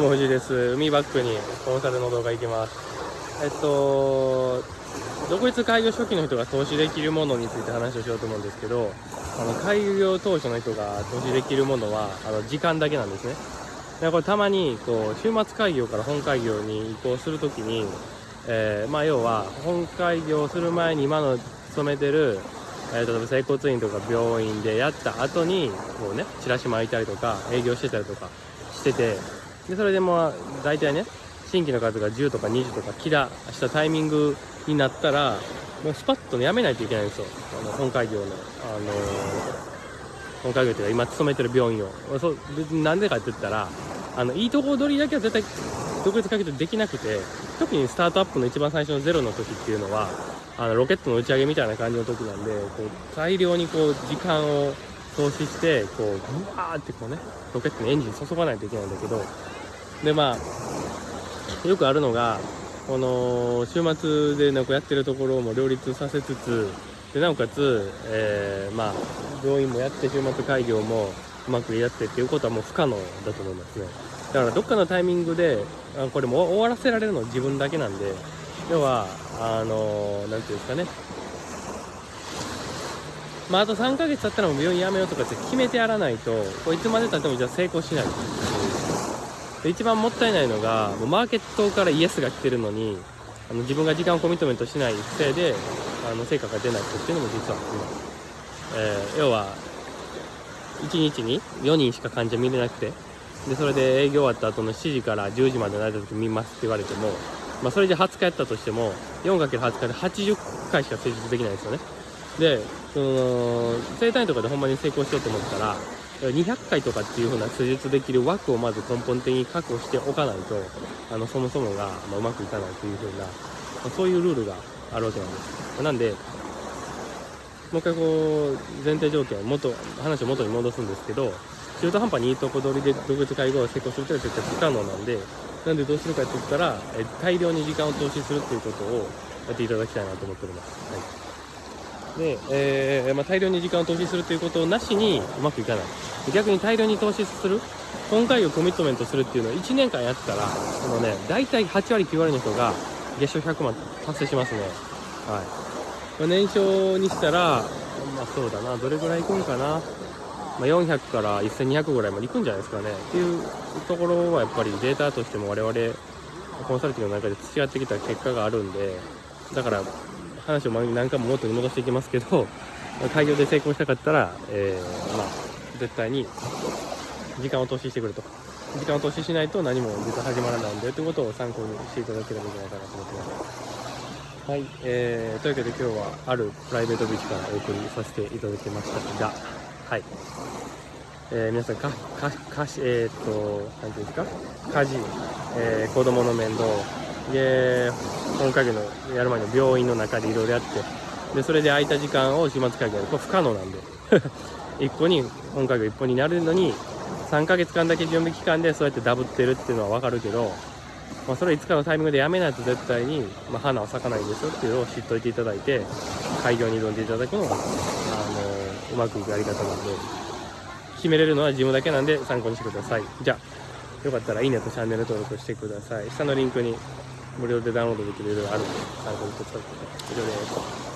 どうも藤井です。海バックにコンサルの動画行きます。えっと独立開業初期の人が投資できるものについて話をしようと思うんですけどあの開業当初の人が投資できるものはあの時間だけなんですね。でこれたまにこう週末開業から本開業に移行するときに、えーまあ、要は本開業する前に今の勤めてるえー、例えば整骨院とか病院でやった後にこうねチラシ巻いたりとか営業してたりとかしててでそれでも大体ね新規の数が10とか20とかキラしたタイミングになったらもうスパッと、ね、やめないといけないんですよ。あの本開業の、あのー、本開業というか今勤めてる病院を。そなんでかって言ったらあのいいとこ取りだけは絶対独立開業できなくて特にスタートアップの一番最初のゼロの時っていうのはあのロケットの打ち上げみたいな感じの時なんでこう大量にこう時間を投資してこうぐわーってこうねロケットにエンジン注がないといけないんだけどでまあよくあるのがこの週末でなんかやってるところも両立させつつでなおかつ、えー、まあ病院もやって週末開業もうまくやってっていうことはもう不可能だと思いますね。だからどっかのタイミングであこれも終わらせられるの自分だけなんで要はあの何ていうんですかね。まあ、あと3ヶ月経ったらもう病院辞めようとかって決めてやらないとこいつまでたってもじゃあ成功しない。一番もったいないのがもうマーケットからイエスが来てるのにあの自分が時間をコミットメントしないせいであの成果が出ない人っていうのも実は今、えー、要は1日に4人しか患者見れなくてでそれで営業終わった後の7時から10時までの間だけ見ますって言われてもまあ、それで20日やったとしても 4×20 日で80回しか施術できないですよね。でその整体とかでほんまに成功しようと思ったら200回とかっていう風な施術できる枠をまず根本的に確保しておかないとあのそもそもが、まうまくいかないという風な、まあ、そういうルールがあるわけなんですなんでもう一回こう前提条件元話を元に戻すんですけど中途半端にいいとこ取りで独立介護を成功するというのは絶対不可能なんでなんでどうするかって言ったら、え大量に時間を投資するっていうことをやっていただきたいなと思っております。はい、で、えー、まあ、大量に時間を投資するということなしにうまくいかない。逆に大量に投資する、今回をコミットメントするっていうのを1年間やったら、そのね、大体8割9割の人が月賞100万達成しますね。はい。まあ、年商にしたら、まあそうだな、どれぐらいいくんかな。ま、400から1200ぐらいまでいくんじゃないですかねっていうところはやっぱりデータとしても我々コンサルティングの中で培ってきた結果があるんでだから話を何回も元に戻していきますけど 開業で成功したかったら、えー、まあ、絶対に時間を投資してくれと。時間を投資しないと何も実は始まらないんでということを参考にしていただければいいんじゃないかなと思ってます。はい、えー、というわけで今日はあるプライベートビーチからお送りさせていただきました。がはい。えー、皆さん、か、か、かし、えー、っと、なんていうんですか？家事、えー、子供の面倒、で、本家業のやる前の病院の中でいろいろやって、で、それで空いた時間を週末会議やる。これ不可能なんで。一個に、本家業一本になるのに、3ヶ月間だけ準備期間でそうやってダブってるっていうのはわかるけど、まあ、それいつかのタイミングでやめないと絶対に、まあ、花は咲かないですよっていうのを知っといていただいて、開業に挑んでいただくのがあの、うまくいくやり方なんで決めれるのは自分だけなんで参考にしてくださいじゃあよかったらいいねとチャンネル登録してください下のリンクに無料でダウンロードできるいろいろあるので参考にしてください以上です